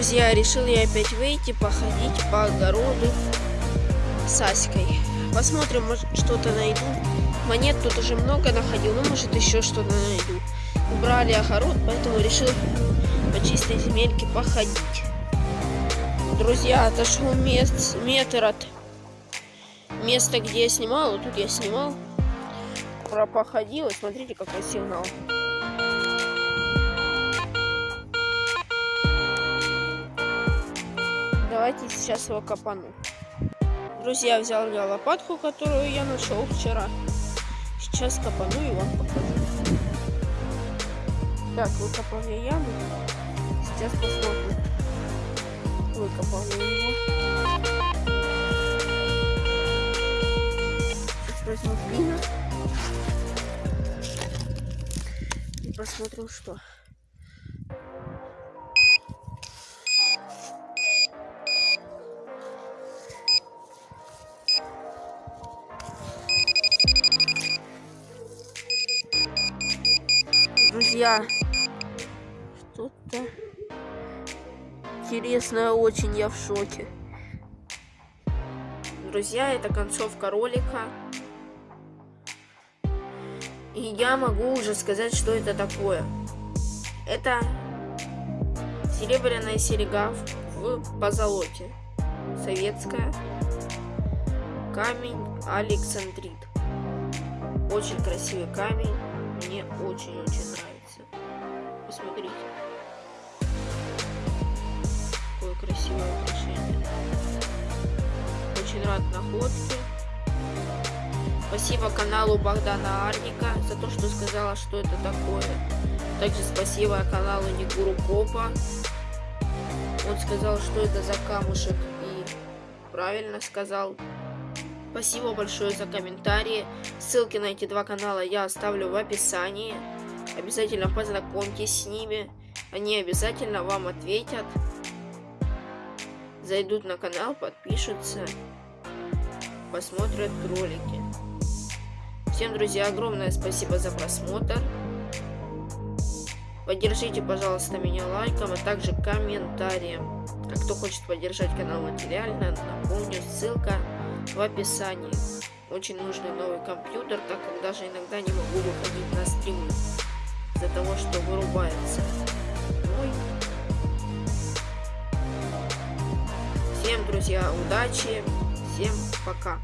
Друзья, решил я опять выйти, походить по огороду с Аськой. Посмотрим, может что-то найду. Монет тут уже много находил, но может еще что-то найду. Убрали огород, поэтому решил по чистой земельке походить. Друзья, отошел мест, метр от места, где я снимал. Вот тут я снимал. Про походил. Смотрите, какой сигнал. Давайте сейчас его копану. Друзья, взял я лопатку, которую я нашел вчера. Сейчас копану и вам покажу. Так, выкопал я яму. Сейчас посмотрим. Выкопал я его. Сейчас возьму пина. И посмотрим, что. Друзья, что-то интересное очень, я в шоке. Друзья, это концовка ролика. И я могу уже сказать, что это такое. Это серебряная серега в позолоте. Советская. Камень Александрит. Очень красивый камень. Мне очень-очень нравится. Посмотрите. Какое красивое украшение. Очень рад находке. Спасибо каналу Богдана Арника за то, что сказала, что это такое. Также спасибо каналу Нигуру Копа. Он сказал, что это за камушек и правильно сказал. Спасибо большое за комментарии. Ссылки на эти два канала я оставлю в описании. Обязательно познакомьтесь с ними. Они обязательно вам ответят. Зайдут на канал, подпишутся, посмотрят ролики. Всем, друзья, огромное спасибо за просмотр. Поддержите, пожалуйста, меня лайком, а также комментарием. А кто хочет поддержать канал материально, напомню, ссылка в описании. Очень нужный новый компьютер, так как даже иногда не могу выходить на стримы из-за того, что вырубается мой. Всем, друзья, удачи, всем пока.